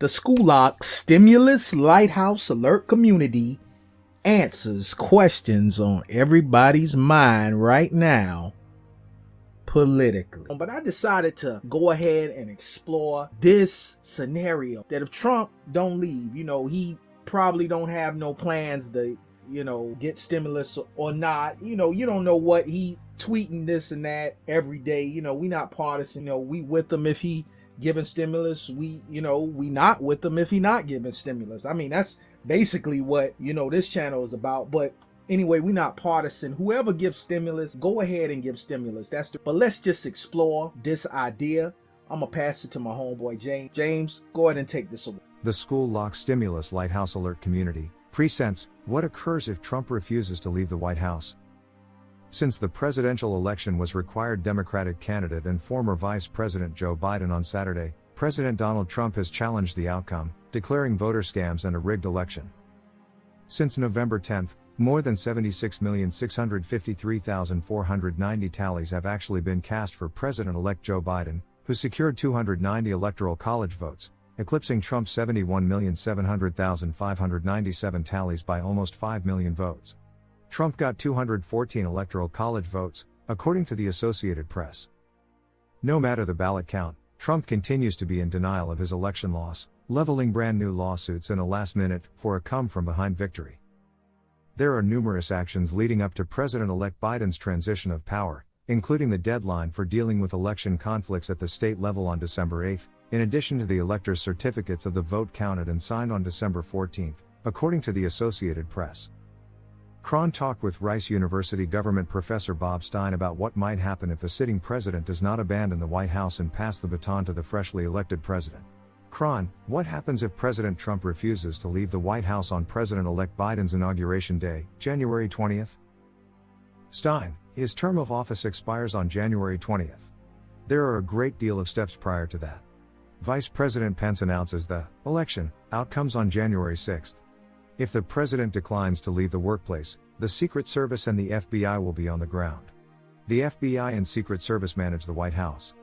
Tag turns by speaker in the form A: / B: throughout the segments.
A: The School Stimulus Lighthouse Alert community answers questions on everybody's mind right now politically. But I decided to go ahead and explore this scenario that if Trump don't leave, you know, he probably don't have no plans to you know, get stimulus or not. You know, you don't know what he's tweeting this and that every day. You know, we not partisan. You know, we with him if he giving stimulus we you know we not with them if he not giving stimulus. I mean that's basically what you know this channel is about. But anyway we not partisan. Whoever gives stimulus go ahead and give stimulus. That's the but let's just explore this idea. I'm gonna pass it to my homeboy james. James go ahead and take this away.
B: The school lock stimulus lighthouse alert community presents what occurs if trump refuses to leave the white house since the presidential election was required Democratic candidate and former Vice President Joe Biden on Saturday, President Donald Trump has challenged the outcome, declaring voter scams and a rigged election. Since November 10, more than 76,653,490 tallies have actually been cast for President elect Joe Biden, who secured 290 electoral college votes, eclipsing Trump's 71,700,597 tallies by almost 5 million votes. Trump got 214 electoral college votes, according to the Associated Press. No matter the ballot count, Trump continues to be in denial of his election loss, leveling brand new lawsuits in a last minute for a come from behind victory. There are numerous actions leading up to President elect Biden's transition of power, including the deadline for dealing with election conflicts at the state level on December 8, in addition to the electors' certificates of the vote counted and signed on December 14, according to the Associated Press. Chron talked with Rice University government professor Bob Stein about what might happen if a sitting president does not abandon the White House and pass the baton to the freshly elected president. Chron, what happens if President Trump refuses to leave the White House on President elect Biden's inauguration day, January 20th? Stein, his term of office expires on January 20th. There are a great deal of steps prior to that. Vice President Pence announces the election outcomes on January 6th. If the president declines to leave the workplace, the Secret Service and the FBI will be on the ground. The FBI and Secret Service manage the White House.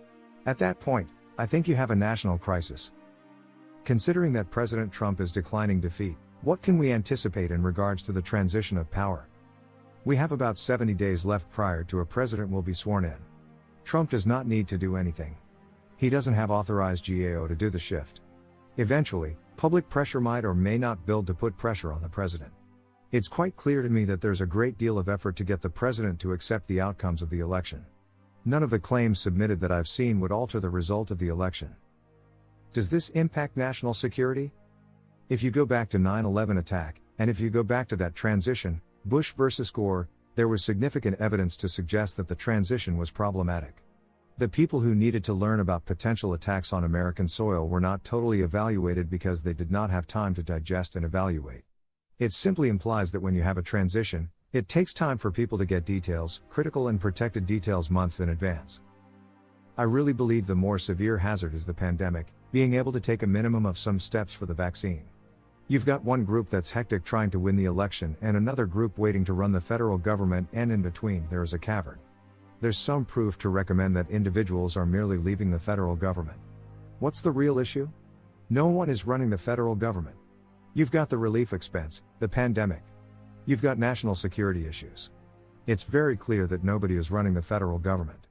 B: At that point, I think you have a national crisis. Considering that President Trump is declining defeat, what can we anticipate in regards to the transition of power? We have about 70 days left prior to a president will be sworn in. Trump does not need to do anything. He doesn't have authorized GAO to do the shift. Eventually, public pressure might or may not build to put pressure on the president. It's quite clear to me that there's a great deal of effort to get the president to accept the outcomes of the election. None of the claims submitted that I've seen would alter the result of the election. Does this impact national security? If you go back to 9-11 attack, and if you go back to that transition, Bush versus Gore, there was significant evidence to suggest that the transition was problematic. The people who needed to learn about potential attacks on American soil were not totally evaluated because they did not have time to digest and evaluate. It simply implies that when you have a transition, it takes time for people to get details, critical and protected details months in advance. I really believe the more severe hazard is the pandemic, being able to take a minimum of some steps for the vaccine. You've got one group that's hectic trying to win the election and another group waiting to run the federal government, and in between, there is a cavern there's some proof to recommend that individuals are merely leaving the federal government. What's the real issue? No one is running the federal government. You've got the relief expense, the pandemic. You've got national security issues. It's very clear that nobody is running the federal government.